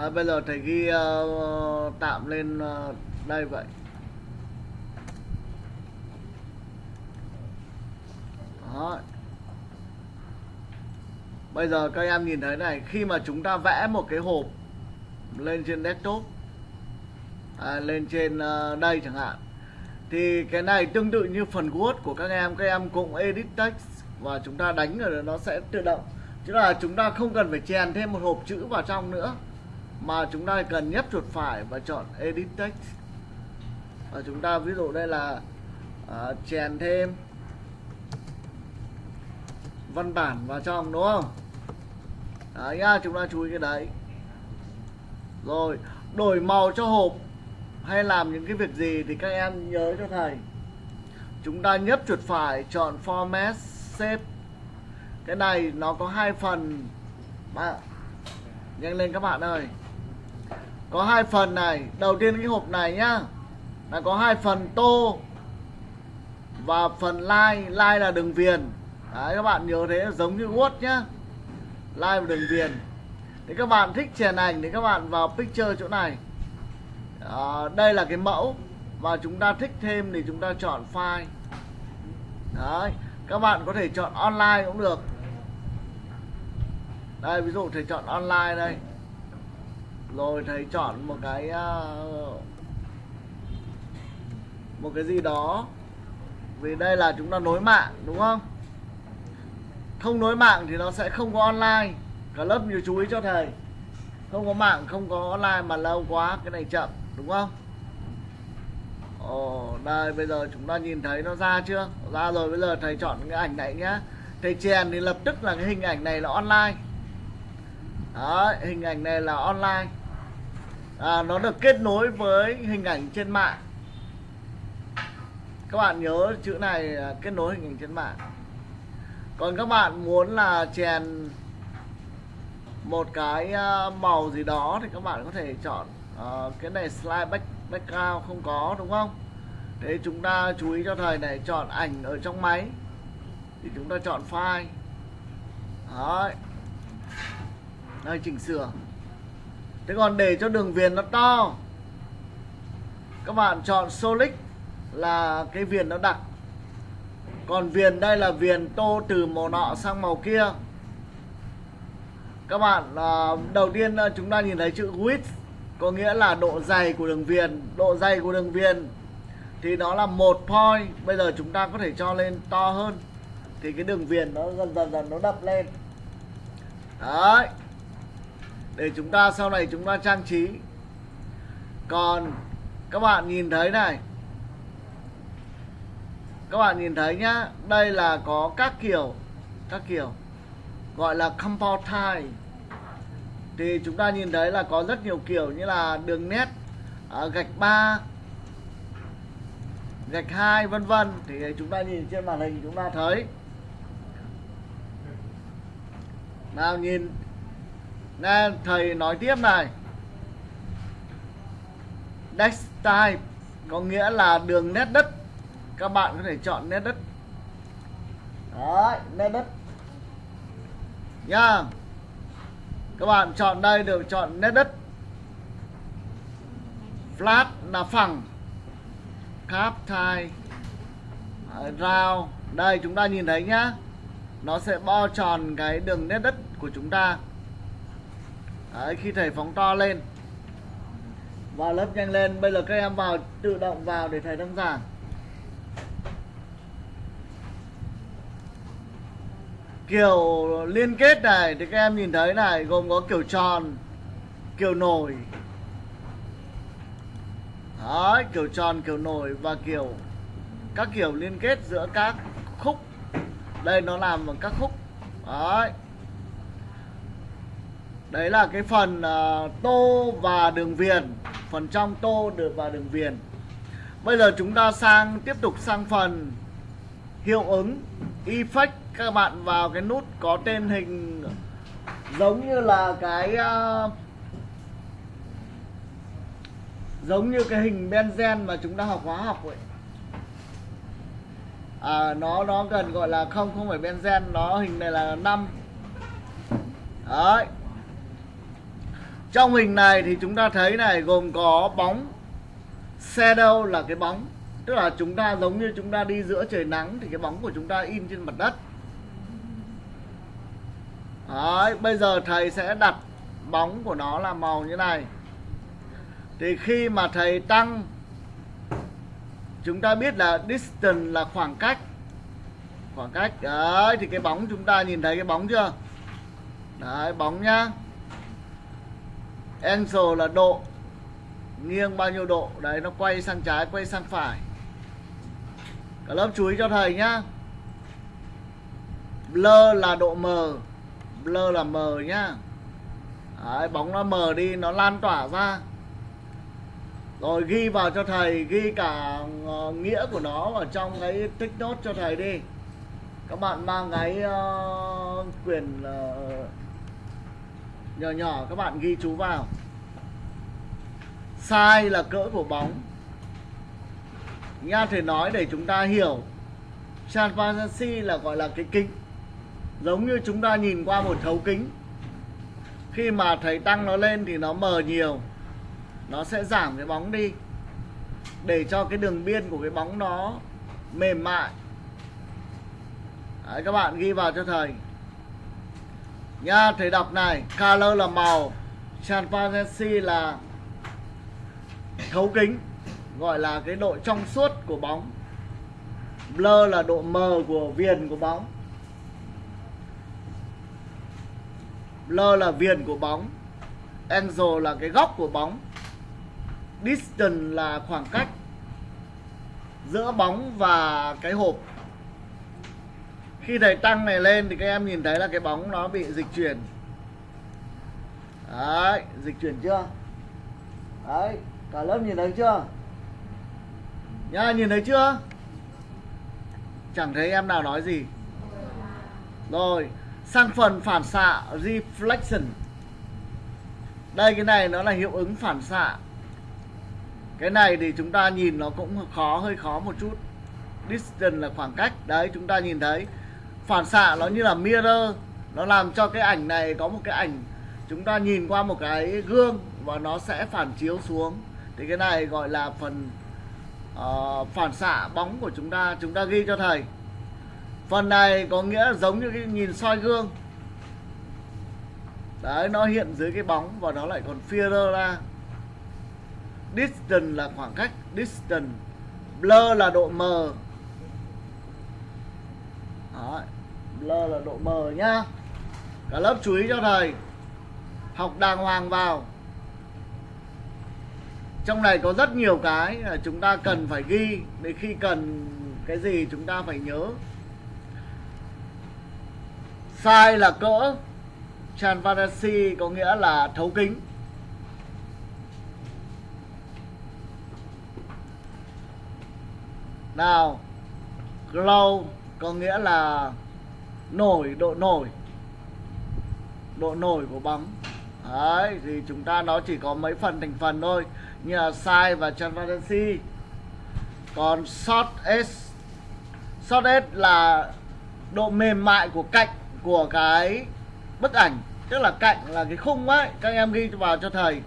à, bây giờ thầy ghi uh, tạm lên uh, đây vậy. Đó. Bây giờ các em nhìn thấy này Khi mà chúng ta vẽ một cái hộp Lên trên desktop à, Lên trên uh, đây chẳng hạn Thì cái này tương tự như phần Word của các em Các em cũng edit text Và chúng ta đánh rồi nó sẽ tự động. Chứ là chúng ta không cần phải chèn thêm một hộp chữ vào trong nữa. Mà chúng ta cần nhấp chuột phải và chọn edit text Và chúng ta ví dụ đây là uh, chèn thêm văn bản vào trong đúng không? Đấy nhá chúng ta chú ý cái đấy. Rồi đổi màu cho hộp hay làm những cái việc gì thì các em nhớ cho thầy. Chúng ta nhấp chuột phải chọn format shape. Cái này nó có hai phần. Bạn nhanh lên các bạn ơi có hai phần này. Đầu tiên cái hộp này nhá. Là có hai phần tô và phần line line là đường viền. Đấy, các bạn nhớ thế giống như Word nhá. Line và đường viền. Thì các bạn thích chèn ảnh thì các bạn vào picture chỗ này. À, Đây là cái mẫu. Và chúng ta thích thêm thì chúng ta chọn file. Đấy Các bạn có thể chọn online cũng được. Đây ví dụ thầy chọn online đây. Rồi thầy chọn một cái uh, Một cái gì đó. Vì đây là chúng ta nối mạng đúng không? Không nối mạng thì nó sẽ không có online. Cả lớp nhiều chú ý cho thầy. Không có mạng không có online mà lâu quá cái này chậm đúng không? Ồ đây bây giờ chúng ta nhìn thấy nó ra chưa? Ra rồi bây giờ thầy chọn cái ảnh này nhá. Thầy chèn thì lập tức là cái hình ảnh này là online. Đấy, hình ảnh này là online à, nó được kết nối với hình ảnh trên mạng. Các bạn nhớ chữ này kết nối hình ảnh trên mạng. Còn các bạn muốn là chèn một cái à, màu gì đó thì các bạn có thể chọn uh, cái này slide back, background không có đúng không? Thế chúng ta chú ý cho thầy này chọn ảnh ở trong máy thì chúng ta chọn file. Đấy. Đây chỉnh sửa thế còn để cho đường viền nó to, các bạn chọn solid là cái viền nó đặc. Còn viền đây là viền tô từ màu nọ sang màu kia. Các bạn à, đầu tiên à, chúng ta nhìn thấy chữ width, có nghĩa là độ dày của đường viền. Độ dày của đường viền thì nó là một point. Bây giờ chúng ta có thể cho lên to hơn. Thì cái đường viền nó dần dần dần nó đập lên. Đấy để chúng ta sau này chúng ta trang trí. Còn các bạn nhìn thấy này. Các bạn nhìn thấy nhá, đây là có các kiểu các kiểu gọi là compound tie thì chúng ta nhìn thấy là có rất nhiều kiểu như là đường nét à, gạch 3 gạch 2 vân vân. Thì chúng ta nhìn trên màn hình chúng ta thấy. Nào nhìn nè, thầy nói tiếp này. Next type có nghĩa là đường nét đất. Các bạn có thể chọn nét đất. Đấy, nét đất. Nha. Các bạn chọn đây được chọn nét đất. Flat là phẳng. Cap thai. À, Round đây, chúng ta nhìn thấy nhá. Nó sẽ bo tròn cái đường nét đất của chúng ta. Đấy, khi thầy phóng to lên. Vào lớp nhanh lên bây giờ các em vào tự động vào để thầy đăng giảng. Kiểu liên kết này thì các em nhìn thấy này gồm có kiểu tròn kiểu nổi. Đấy, kiểu tròn kiểu nổi và kiểu các kiểu liên kết giữa các khúc. Đây nó làm bằng các khúc. Đấy đấy là cái phần uh, tô và đường viền. Phần trong tô được và đường viền. Bây giờ chúng ta sang tiếp tục sang phần hiệu ứng effect. Các bạn vào cái nút có tên hình giống như là cái uh, giống như cái hình benzen mà chúng ta học hóa học vậy à, nó nó gần gọi là không không phải benzen nó hình này là năm. Đấy trong hình này thì chúng ta thấy này gồm có bóng. Shadow là cái bóng? Tức là chúng ta giống như chúng ta đi giữa trời nắng thì cái bóng của chúng ta in trên mặt đất. Đấy, bây giờ thầy sẽ đặt bóng của nó là màu như này. Thì khi mà thầy tăng chúng ta biết là distance là khoảng cách. Khoảng cách đấy thì cái bóng chúng ta nhìn thấy cái bóng chưa? Đấy bóng nhá angle là độ nghiêng bao nhiêu độ? Đấy nó quay sang trái quay sang phải. Cả lớp chú ý cho thầy nhá. Blur là độ mờ blur là mờ nhá. Đấy, bóng nó mờ đi nó lan tỏa ra. Rồi ghi vào cho thầy ghi cả ờ, nghĩa của nó ở trong cái tích nốt cho thầy đi. Các bạn mang cái ờ, uh, quyền uh, ờ, nhỏ nhỏ các bạn ghi chú vào. Size là cỡ của bóng. Nha thầy nói để chúng ta hiểu. Transparency là gọi là cái kính. Giống như chúng ta nhìn qua một thấu kính. Khi mà thầy tăng nó lên thì nó mờ nhiều. Nó sẽ giảm cái bóng đi. Để cho cái đường biên của cái bóng nó mềm mại. Đấy, các bạn ghi vào cho thầy nha thầy đọc này color là màu transparency là thấu kính, gọi là cái độ trong suốt của bóng. Blur là độ mờ của viền của bóng. Blur là viền của bóng. Angle là cái góc của bóng. Distance là khoảng cách giữa bóng và cái hộp khi thầy tăng này lên thì các em nhìn thấy là cái bóng nó bị dịch chuyển. Đấy, dịch chuyển chưa? Đấy, cả lớp nhìn thấy chưa? Nha, nhìn thấy chưa? Chẳng thấy em nào nói gì. Rồi, sang phần phản xạ, reflection. Đây, cái này nó là hiệu ứng phản xạ. Cái này thì chúng ta nhìn nó cũng khó, hơi khó một chút. Distance là khoảng cách. Đấy, chúng ta nhìn thấy phản xạ nó như là mirror. Nó làm cho cái ảnh này có một cái ảnh chúng ta nhìn qua một cái gương và nó sẽ phản chiếu xuống. Thì cái này gọi là phần uh, phản xạ bóng của chúng ta chúng ta ghi cho thầy. Phần này có nghĩa giống như cái nhìn soi gương. Đấy nó hiện dưới cái bóng và nó lại còn mirror ra. Distance là khoảng cách distance. Blur là độ mờ. Đấy. L là độ mờ nhá. Cả lớp chú ý cho thầy. Học đàng hoàng vào. Trong này có rất nhiều cái là chúng ta cần phải ghi. Để khi cần cái gì chúng ta phải nhớ. Sai là cỡ. Transparency có nghĩa là thấu kính. Nào, glow có nghĩa là nổi, độ nổi. Độ nổi của bóng. Đấy, thì chúng ta nó chỉ có mấy phần thành phần thôi, như là size và transparency còn short s short s là độ mềm mại của cạnh của cái bức ảnh. Tức là cạnh là cái khung ấy, các em ghi vào cho thầy.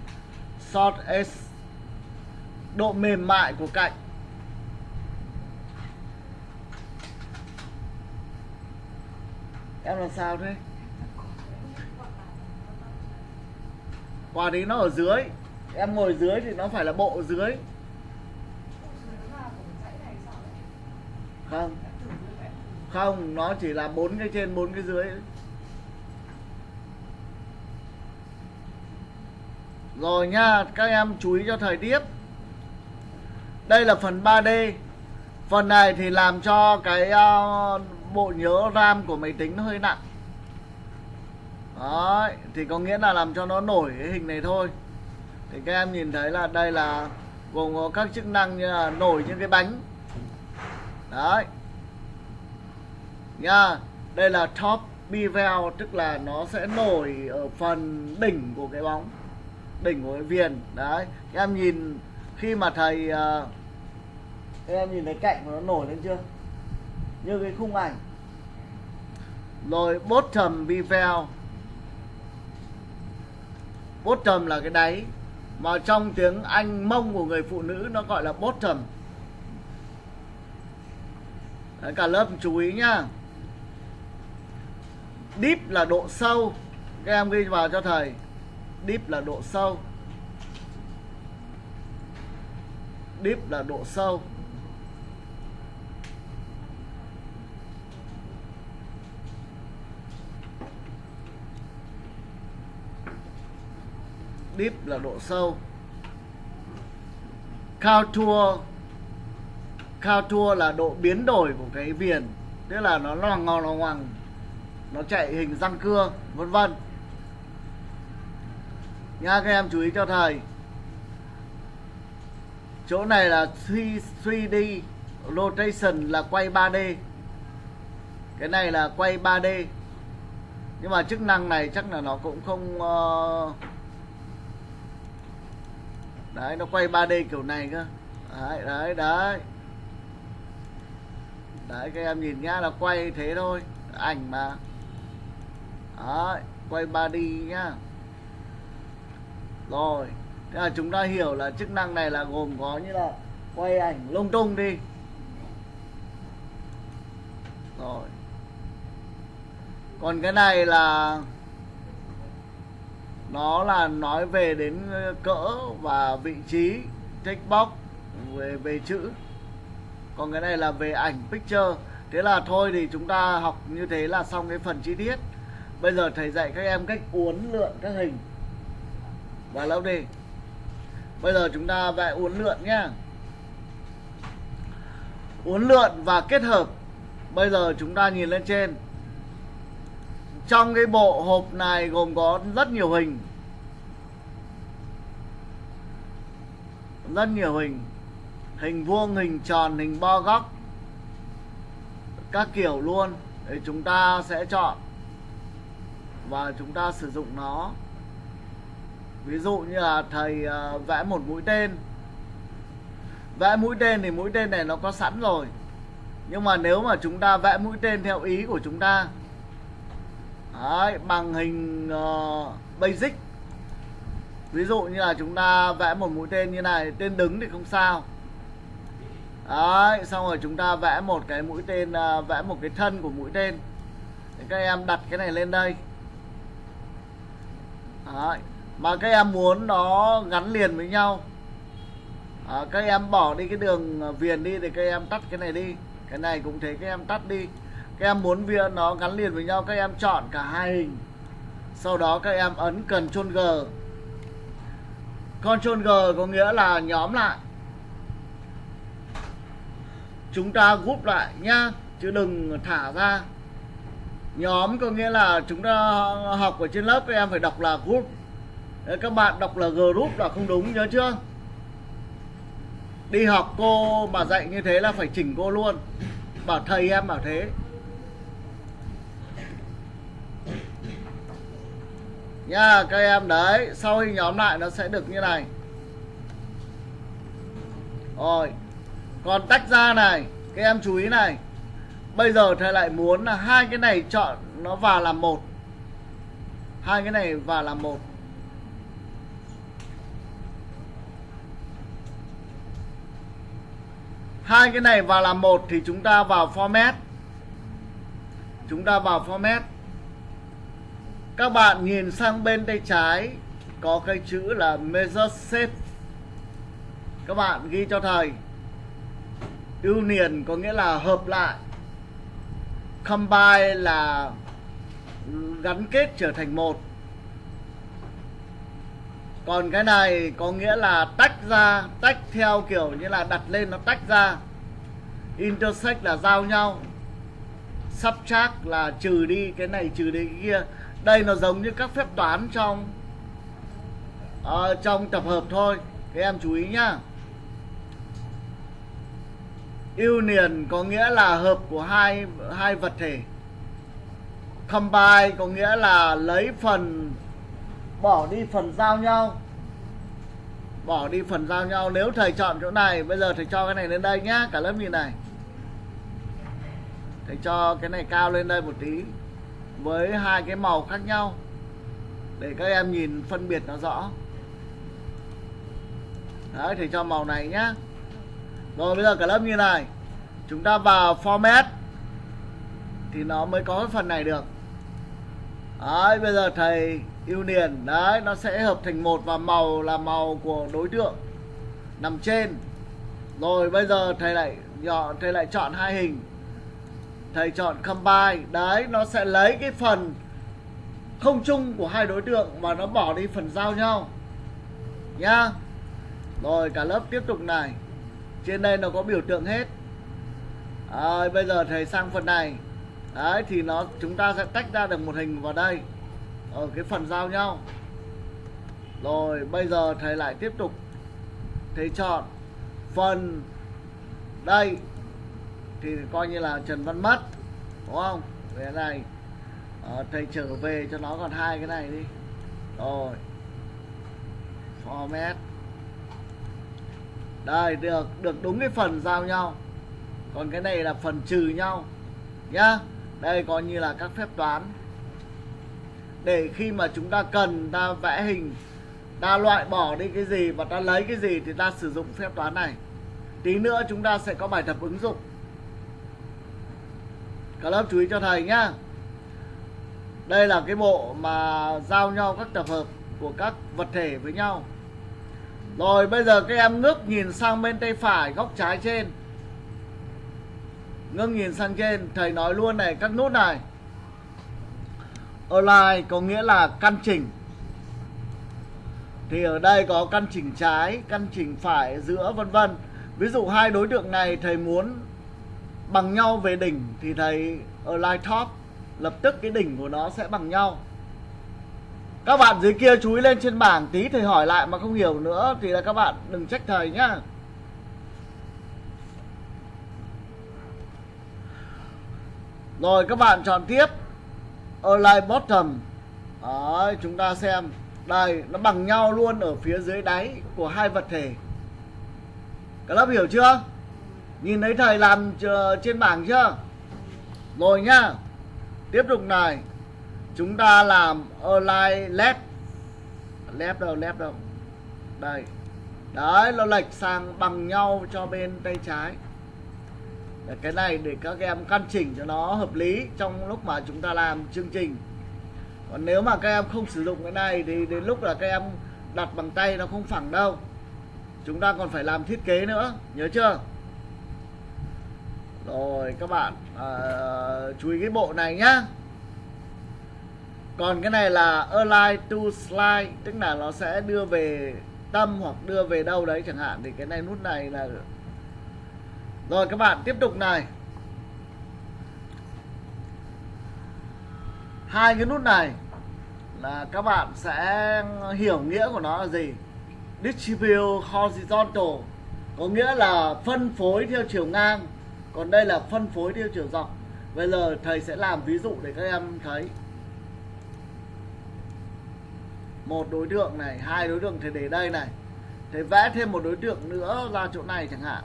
Short s, độ mềm mại của cạnh. Em làm sao thế? Quả đấy nó ở dưới. Em ngồi dưới thì nó phải là bộ dưới. Không. Không nó chỉ là bốn cái trên bốn cái dưới. Rồi nha các em chú ý cho thời tiết. Đây là phần 3D phần này thì làm cho cái uh, bộ nhớ RAM của máy tính nó hơi nặng. Đấy, thì có nghĩa là làm cho nó nổi cái hình này thôi. Thì các em nhìn thấy là đây là gồm có các chức năng như là nổi những cái bánh. Đấy. Nha, đây là top bevel tức là nó sẽ nổi ở phần đỉnh của cái bóng Đỉnh của cái viền. Đấy, các em nhìn khi mà thầy uh, Các em nhìn thấy cạnh của nó nổi lên chưa? Như cái khung ảnh. Rồi bottom bevel bottom là cái đáy mà trong tiếng anh mông của người phụ nữ nó gọi là bottom Đấy, cả lớp chú ý nhá. Deep là độ sâu các em ghi vào cho thầy. Deep là độ sâu. Deep là độ sâu. Deep là độ sâu. Contour contour là độ biến đổi của cái viền. Tức là nó loằng ngoằng, loằng ngoằng nó chạy hình răng cưa vân vân. Nha các em chú ý cho thầy. Chỗ này là 3D rotation là quay 3D cái này là quay 3D nhưng mà chức năng này chắc là nó cũng không uh đấy, nó quay 3D kiểu này cơ. Đấy đấy đấy. Đấy, các em nhìn nhá, là quay thế thôi. Ảnh mà. Đấy, quay 3D nhá. Rồi, thế là chúng ta hiểu là chức năng này là gồm có như là quay ảnh lung tung đi. Rồi. Còn cái này là nó là nói về đến ờ, cỡ và vị trí text box về về chữ. Còn cái này là về ảnh, picture. Thế là thôi thì chúng ta học như thế là xong cái phần chi tiết. Bây giờ thầy dạy các em cách uốn lượn các hình. Và lâu đi. Bây giờ chúng ta vẽ uốn lượn nhá. Uốn lượn và kết hợp. Bây giờ chúng ta nhìn lên trên trong cái bộ hộp này gồm có rất nhiều hình. Rất nhiều hình. Hình vuông, hình tròn, hình bo góc. Các kiểu luôn. Để chúng ta sẽ chọn. Và chúng ta sử dụng nó. Ví dụ như là thầy à, vẽ một mũi tên. Vẽ mũi tên thì mũi tên này nó có sẵn rồi. Nhưng mà nếu mà chúng ta vẽ mũi tên theo ý của chúng ta đấy, bằng hình uh, basic. Ví dụ như là chúng ta vẽ một mũi tên như này tên đứng thì không sao. Đấy xong rồi chúng ta vẽ một cái mũi tên uh, vẽ một cái thân của mũi tên. Thì các em đặt cái này lên đây. Đấy mà các em muốn nó gắn liền với nhau. À, các em bỏ đi cái đường viền đi thì các em tắt cái này đi. Cái này cũng thế các em tắt đi các em muốn viên nó gắn liền với nhau các em chọn cả hai hình. Sau đó các em ấn cần Ctrl G. Ctrl G có nghĩa là nhóm lại. Chúng ta group lại nhá chứ đừng thả ra. Nhóm có nghĩa là chúng ta học ở trên lớp các em phải đọc là group. Đấy, các bạn đọc là group là không đúng nhớ chưa? Đi học cô mà dạy như thế là phải chỉnh cô luôn. Bảo thầy em bảo thế. Nha, các em, đấy, sau khi nhóm lại nó sẽ được như này. Rồi, còn tách ra này, các em chú ý này. Bây giờ thầy lại muốn là hai cái này chọn nó vào làm một. Hai cái này vào làm một. Hai cái này vào làm một thì chúng ta vào format. Chúng ta vào format các bạn nhìn sang bên tay trái, có cái chữ là measure shape các bạn ghi cho thầy. Union có nghĩa là hợp lại. Combine là gắn kết trở thành một. Còn cái này có nghĩa là tách ra, tách theo kiểu như là đặt lên nó tách ra. Intersect là giao nhau. Subtract là trừ đi cái này, trừ đi cái kia đây nó giống như các phép toán trong uh, trong tập hợp thôi. Các em chú ý nhá. Union có nghĩa là hợp của hai hai vật thể. Combine có nghĩa là lấy phần bỏ đi phần giao nhau. Bỏ đi phần giao nhau. Nếu thầy chọn chỗ này bây giờ thầy cho cái này lên đây nhá cả lớp nhìn này. Thầy cho cái này cao lên đây một tí với hai cái màu khác nhau. Để các em nhìn phân biệt nó rõ. Đấy thì cho màu này nhá. Rồi, bây giờ cả lớp như này. Chúng ta vào format thì nó mới có cái phần này được. Đấy, bây giờ thầy ưu niền đấy, nó sẽ hợp thành một và màu là màu của đối tượng nằm trên. Rồi, bây giờ thầy lại nhỏ thầy lại chọn hai hình thầy chọn combine. Đấy nó sẽ lấy cái phần không chung của hai đối tượng mà nó bỏ đi phần giao nhau. Nhá. Rồi cả lớp tiếp tục này. Trên đây nó có biểu tượng hết. À, bây giờ thầy sang phần này. Đấy thì nó chúng ta sẽ tách ra được một hình vào đây. Ở cái phần giao nhau. Rồi bây giờ thầy lại tiếp tục. Thầy chọn phần đây thì coi như là Trần Văn mất đúng không? Về này à, thầy trở về cho nó còn hai cái này đi. Rồi. Format. Đây được được đúng cái phần giao nhau. Còn cái này là phần trừ nhau nhá. Đây coi như là các phép toán. Để khi mà chúng ta cần ta vẽ hình ta loại bỏ đi cái gì và ta lấy cái gì thì ta sử dụng phép toán này. Tí nữa chúng ta sẽ có bài tập ứng dụng cả lớp chú ý cho thầy nhá. Đây là cái bộ mà giao nhau các tập hợp của các vật thể với nhau. Rồi bây giờ các em ngước nhìn sang bên tay phải góc trái trên. Ngước nhìn sang trên, Thầy nói luôn này các nút này. Align có nghĩa là căn chỉnh. Thì ở đây có căn chỉnh trái, Căn chỉnh phải, giữa, vân vân. Ví dụ hai đối tượng này, thầy muốn bằng nhau về đỉnh Thì thầy line top Lập tức cái đỉnh của nó sẽ bằng nhau. Các bạn dưới kia chú ý lên trên bảng tí thầy hỏi lại mà không hiểu nữa thì là các bạn đừng trách thầy nhá. Rồi các bạn chọn tiếp. Align bottom. Đấy, chúng ta xem. Đây nó bằng nhau luôn ở phía dưới đáy của hai vật thể. Các lớp hiểu chưa? Nhìn thấy thầy làm ờ, trên bảng chưa? Rồi nhá. Tiếp tục này. Chúng ta làm align left left đâu left đâu? Đây. Đấy, nó lệch sang bằng nhau cho bên tay trái. Để cái này để các em căn chỉnh cho nó hợp lý trong lúc mà chúng ta làm chương trình. Còn nếu mà các em không sử dụng cái này thì đến lúc là các em đặt bằng tay nó không phẳng đâu. Chúng ta còn phải làm thiết kế nữa. Nhớ chưa? Rồi các bạn à, chú ý cái bộ này nhá. Còn cái này là align to slide tức là nó sẽ đưa về tâm hoặc đưa về đâu đấy chẳng hạn. Thì cái này nút này là rồi các bạn tiếp tục này. Hai cái nút này là các bạn sẽ hiểu nghĩa của nó là gì? Distribute horizontal có nghĩa là phân phối theo chiều ngang còn đây là phân phối theo chiều dọc. Bây giờ thầy sẽ làm ví dụ để các em thấy. Một đối tượng này hai đối tượng thì để đây này. Thì vẽ thêm một đối tượng nữa ra chỗ này chẳng hạn.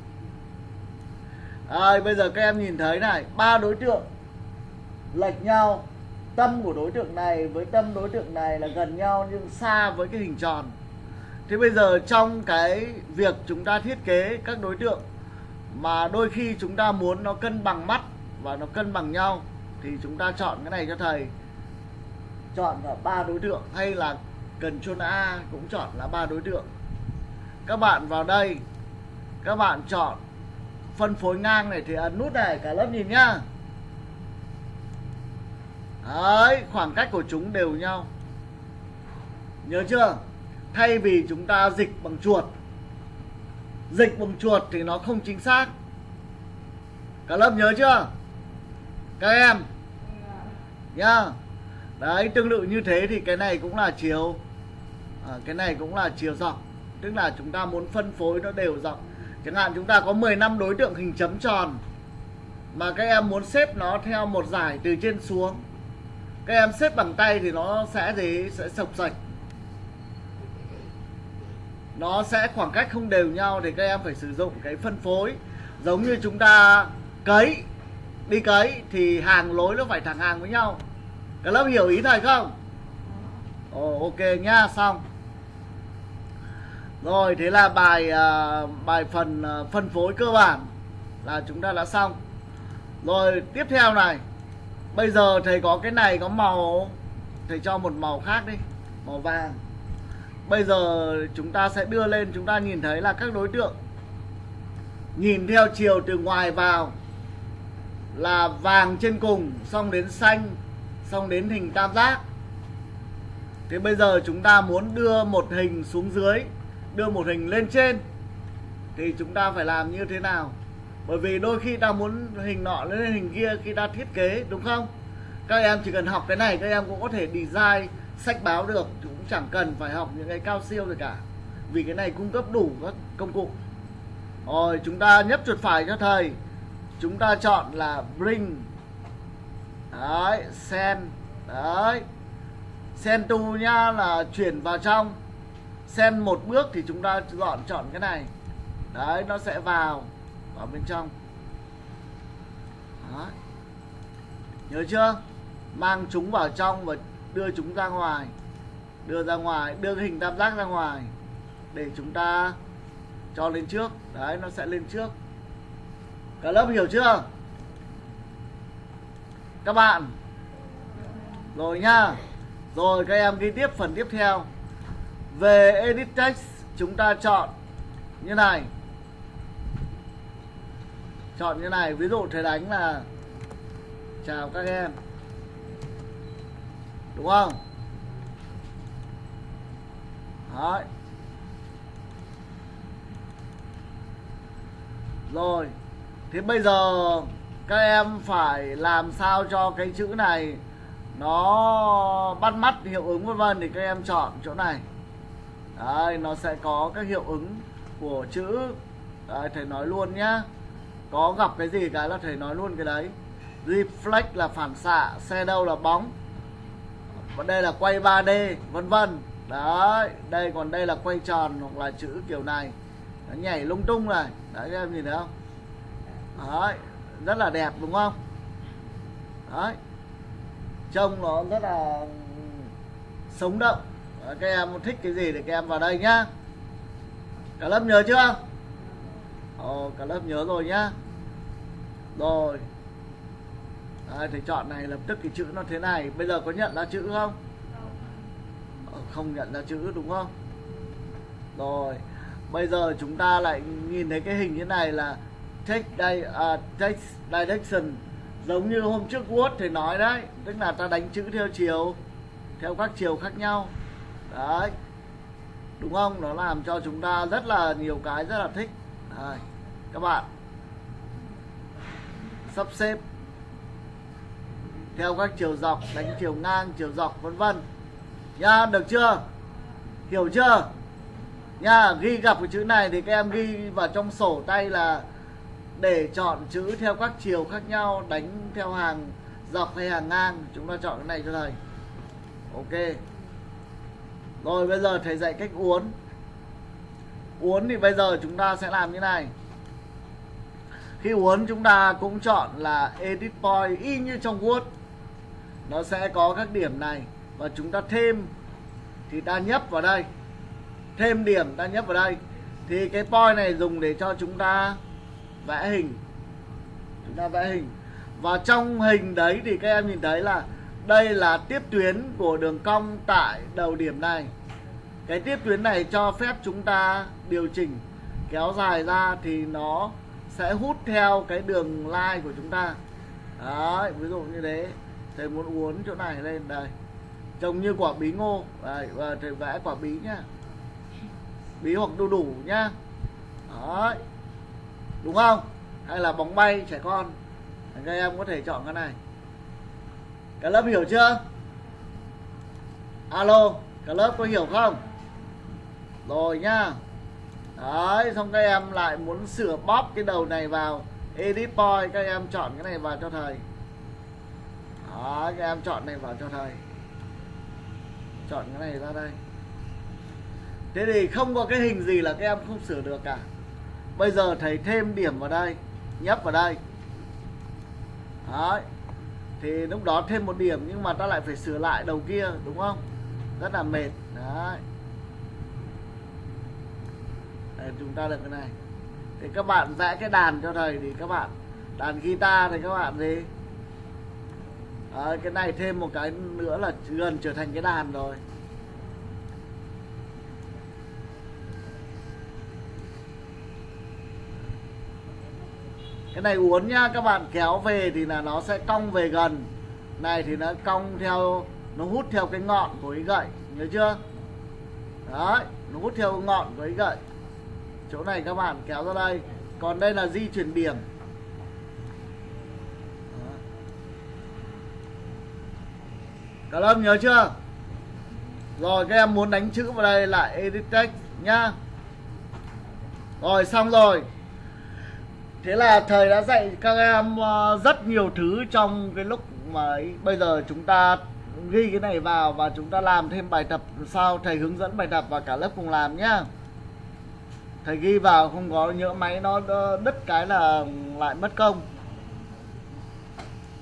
À, bây giờ các em nhìn thấy này ba đối tượng lệch nhau. Tâm của đối tượng này với tâm đối tượng này là gần nhau nhưng xa với cái hình tròn. Thế bây giờ trong cái việc chúng ta thiết kế các đối tượng mà đôi khi chúng ta muốn nó cân bằng mắt và nó cân bằng nhau, thì chúng ta chọn cái này cho thầy. Chọn là ba đối tượng, hay là cần chôn A cũng chọn là ba đối tượng. Các bạn vào đây, các bạn chọn phân phối ngang này thì ấn nút này, cả lớp nhìn nhá. Đấy, khoảng cách của chúng đều nhau. Nhớ chưa? Thay vì chúng ta dịch bằng chuột dịch bằng chuột thì nó không chính xác. Cả lớp nhớ chưa? Các em? Nhá. Đấy tương tự như thế thì cái này cũng là chiều. À, cái này cũng là chiều dọc. Tức là chúng ta muốn phân phối nó đều dọc. Chẳng hạn chúng ta có 10 năm đối tượng hình chấm tròn mà các em muốn xếp nó theo một giải từ trên xuống. Các em xếp bằng tay thì nó sẽ gì? Sẽ sọc sạch nó sẽ khoảng cách không đều nhau thì các em phải sử dụng cái phân phối. Giống như chúng ta cấy đi cấy thì hàng lối nó phải thẳng hàng với nhau. Các lớp hiểu ý thầy không? Ồ, ok nhá xong. Rồi thế là bài uh, bài phần uh, phân phối cơ bản là chúng ta đã xong. Rồi tiếp theo này. Bây giờ thầy có cái này có màu thầy cho một màu khác đi màu vàng bây giờ chúng ta sẽ đưa lên, chúng ta nhìn thấy là các đối tượng nhìn theo chiều từ ngoài vào là vàng trên cùng, xong đến xanh, xong đến hình tam giác. Thế bây giờ chúng ta muốn đưa một hình xuống dưới, đưa một hình lên trên, thì chúng ta phải làm như thế nào? Bởi vì đôi khi ta muốn hình nọ lên hình kia khi ta thiết kế, đúng không? Các em chỉ cần học cái này, các em cũng có thể design, sách báo được cũng chẳng cần phải học những cái cao siêu gì cả. Vì cái này cung cấp đủ các công cụ. Rồi, chúng ta nhấp chuột phải cho thầy. Chúng ta chọn là bring. Đấy, send. Đấy. Send to nha là chuyển vào trong. Send một bước thì chúng ta chọn chọn cái này. Đấy, nó sẽ vào vào bên trong. Đấy. nhớ chưa? Mang chúng vào trong và đưa chúng ra ngoài đưa ra ngoài, đưa cái hình tam giác ra ngoài để chúng ta cho lên trước. Đấy, nó sẽ lên trước. Cả lớp hiểu chưa? Các bạn. Rồi nhá. Rồi, các em ghi tiếp phần tiếp theo. Về edit text, chúng ta chọn như này. Chọn như này, ví dụ thầy đánh là, chào các em. Đúng không? Đấy. rồi. Thế bây giờ các em phải làm sao cho cái chữ này nó bắt mắt hiệu ứng vân vân thì các em chọn chỗ này. Đấy nó sẽ có các hiệu ứng của chữ. Đấy, thầy nói luôn nhá. Có gặp cái gì cái là thầy nói luôn cái đấy. Reflect là phản xạ shadow là bóng. Và đây là quay 3D vân vân đấy đây còn đây là quay tròn hoặc là chữ kiểu này. Nó nhảy lung tung này. Đấy các em nhìn thấy không? Đấy rất là đẹp đúng không? Đấy trông nó rất là sống động. Đấy, các em thích cái gì thì các em vào đây nhá. Cả lớp nhớ chưa? Ồ, cả lớp nhớ rồi nhá. Rồi. Đấy, thì chọn này lập tức cái chữ nó thế này. Bây giờ có nhận ra chữ không? Không nhận ra chữ đúng không? Rồi bây giờ chúng ta lại nhìn thấy cái hình như này là take đây uh, à, take direction. Giống như hôm trước Word thì nói đấy tức là ta đánh chữ theo chiều theo các chiều khác nhau. Đấy đúng không? Nó làm cho chúng ta rất là nhiều cái rất là thích. Đấy. các bạn. Sắp xếp. Theo các chiều dọc đánh chiều ngang chiều dọc vân vân nha được chưa? Hiểu chưa? Nha, ghi gặp cái chữ này thì các em ghi vào trong sổ tay là để chọn chữ theo các chiều khác nhau, đánh theo hàng dọc hay hàng ngang. Chúng ta chọn cái này cho thầy. Ok. Rồi, bây giờ thầy dạy cách uốn. Uốn thì bây giờ chúng ta sẽ làm như này. Khi uốn chúng ta cũng chọn là edit point y như trong Word. Nó sẽ có các điểm này và chúng ta thêm thì ta nhấp vào đây. Thêm điểm ta nhấp vào đây. Thì cái point này dùng để cho chúng ta vẽ hình. Chúng ta vẽ hình. Và trong hình đấy thì các em nhìn thấy là đây là tiếp tuyến của đường cong tại đầu điểm này. Cái tiếp tuyến này cho phép chúng ta điều chỉnh, kéo dài ra thì nó sẽ hút theo cái đường line của chúng ta. Đấy, ví dụ như thế. Thầy muốn uốn chỗ này lên, đây trông như quả bí ngô. Và vẽ quả bí nhá. Bí hoặc đu đủ nhá. Đấy. Đúng không? Hay là bóng bay, trẻ con. Các em có thể chọn cái này. Cả lớp hiểu chưa? Alo, cả lớp có hiểu không? Rồi nhá. Đấy, xong các em lại muốn sửa bóp cái đầu này vào. Edit point, các em chọn cái này vào cho thầy. Đó các em chọn này vào cho thầy chọn cái này ra đây. Thế thì không có cái hình gì là các em không sửa được cả. Bây giờ thầy thêm điểm vào đây, nhấp vào đây. Đấy. Thì lúc đó thêm một điểm nhưng mà ta lại phải sửa lại đầu kia, đúng không? Rất là mệt. Đấy. Để chúng ta được cái này. Thì các bạn vẽ cái đàn cho thầy thì các bạn. Đàn guitar thì các bạn gì? À, cái này thêm một cái nữa là gần trở thành cái đàn rồi. Cái này uốn nhá các bạn kéo về thì là nó sẽ cong về gần. Này thì nó cong theo nó hút theo cái ngọn của cái gậy nhớ chưa? Đấy nó hút theo ngọn của cái gậy. Chỗ này các bạn kéo ra đây. Còn đây là di chuyển điểm. Cả lâm, nhớ chưa? Rồi, các em muốn đánh chữ vào đây là edit text nhá. Rồi, xong rồi. Thế là thầy đã dạy các em ờ, rất nhiều thứ trong cái lúc mà ấy. bây giờ chúng ta ghi cái này vào và chúng ta làm thêm bài tập sau. Thầy hướng dẫn bài tập và cả lớp cùng làm nhá. Thầy ghi vào, không có nhỡ máy nó đứt cái là lại mất công.